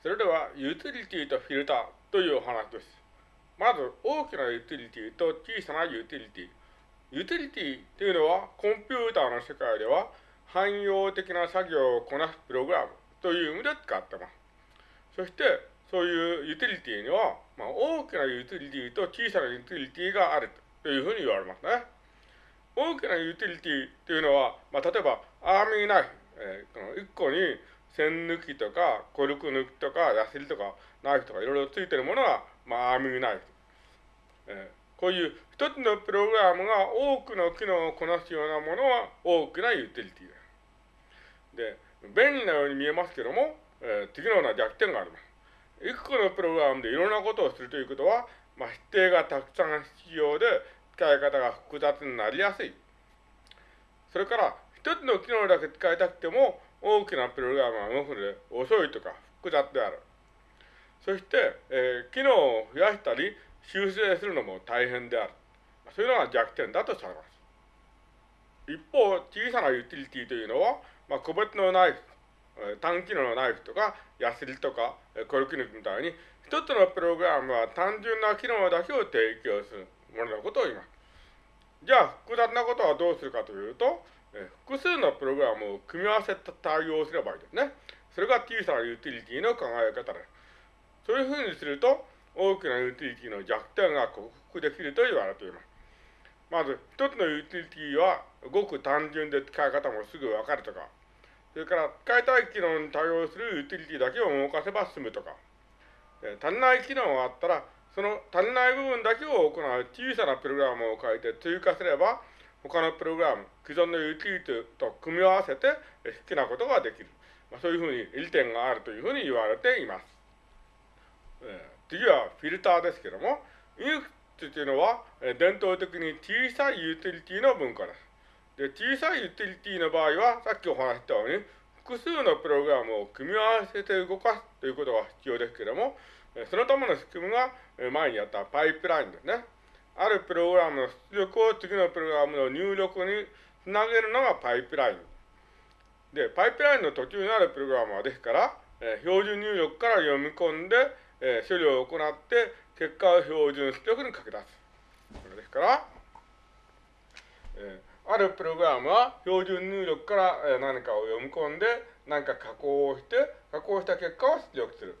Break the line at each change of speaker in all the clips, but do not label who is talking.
それでは、ユーティリティとフィルターというお話です。まず、大きなユーティリティと小さなユーティリティ。ユーティリティというのは、コンピューターの世界では、汎用的な作業をこなすプログラムという意味で使ってます。そして、そういうユーティリティには、まあ、大きなユーティリティと小さなユーティリティがあるというふうに言われますね。大きなユーティリティというのは、まあ、例えば、アーミーナイフ、えー、この1個に線抜きとか、コルク抜きとか、ヤスリとか、ナイフとかいろいろついてるものは、まあ、アーミーナイフ。えー、こういう一つのプログラムが多くの機能をこなすようなものは大きなユーティリティです。で、便利なように見えますけども、えー、次のような弱点があります。いくつのプログラムでいろんなことをするということは、まあ、指定がたくさん必要で、使い方が複雑になりやすい。それから、一つの機能だけ使いたくても、大きなプログラムは動くので遅いとか複雑である。そして、えー、機能を増やしたり修正するのも大変である。そういうのが弱点だとされます。一方、小さなユーティリティというのは、まあ、個別のナイフ、単機能のナイフとか、ヤスリとか、コルキ抜きみたいに、一つのプログラムは単純な機能だけを提供するもののことを言います。じゃあ、複雑なことはどうするかというと、複数のプログラムを組み合わせて対応すればいいですね。それが小さなユーティリティの考え方です。そういうふうにすると、大きなユーティリティの弱点が克服できると言われています。まず、一つのユーティリティは、ごく単純で使い方もすぐわかるとか、それから使いたい機能に対応するユーティリティだけを動かせば済むとか、足りない機能があったら、その足りない部分だけを行う小さなプログラムを書いて追加すれば、他のプログラム、既存のユーティリティと組み合わせて好きなことができる。まあ、そういうふうに利点があるというふうに言われています。えー、次はフィルターですけども、 Unix というのは、えー、伝統的に小さいユーティリティの文化です。で、小さいユーティリティの場合は、さっきお話したように、複数のプログラムを組み合わせて動かすということが必要ですけども、そのための仕組みが前にやったパイプラインですね。あるプログラムの出力を次のプログラムの入力につなげるのがパイプライン。で、パイプラインの途中にあるプログラムはですから、え標準入力から読み込んで、え処理を行って、結果を標準出力に書き出す。それですから、えあるプログラムは標準入力から何かを読み込んで、何か加工をして、加工した結果を出力する。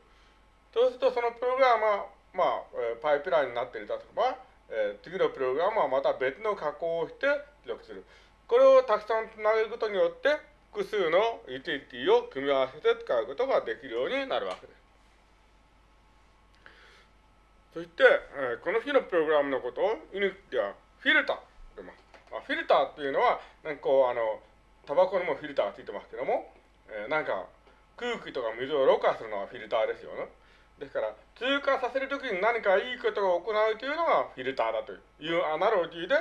そうすると、そのプログラムは、まあ、パイプラインになっているとば、えー、次のプログラムはまた別の加工をして出力する。これをたくさんつなげることによって、複数のユーティリティを組み合わせて使うことができるようになるわけです。そして、えー、この種のプログラムのことを Unix ではフィルターと言います。まあ、フィルターっていうのは、なんかこう、あの、タバコにもフィルターがついてますけども、えー、なんか空気とか水をろ過するのはフィルターですよね。ですから、通過させるときに何かいいことを行うというのがフィルターだというアナロジーで、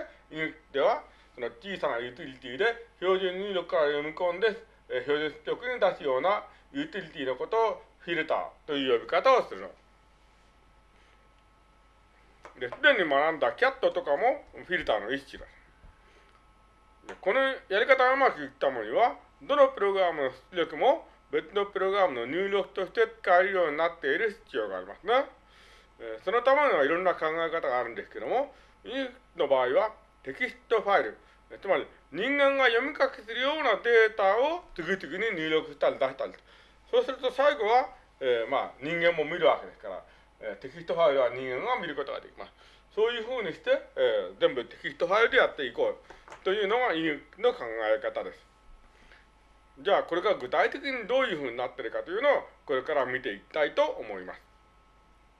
では、その小さなユーティリティで標準入力から読み込んで、え標準出力に出すようなユーティリティのことをフィルターという呼び方をするの。で、すでに学んだ cat とかもフィルターの一種だ。このやり方がうまくいったものには、どのプログラムの出力も別のプログラムの入力として使えるようになっている必要がありますね。えー、そのためにはいろんな考え方があるんですけども、 Unix の場合はテキストファイル、つまり人間が読み書きするようなデータを次々に入力したり出したり。そうすると最後は、えー、まあ人間も見るわけですから、えー、テキストファイルは人間が見ることができます。そういうふうにして、えー、全部テキストファイルでやっていこうというのが Unix の考え方です。じゃあこれが具体的にどういうふうになってるかというのをこれから見ていきたいと思います。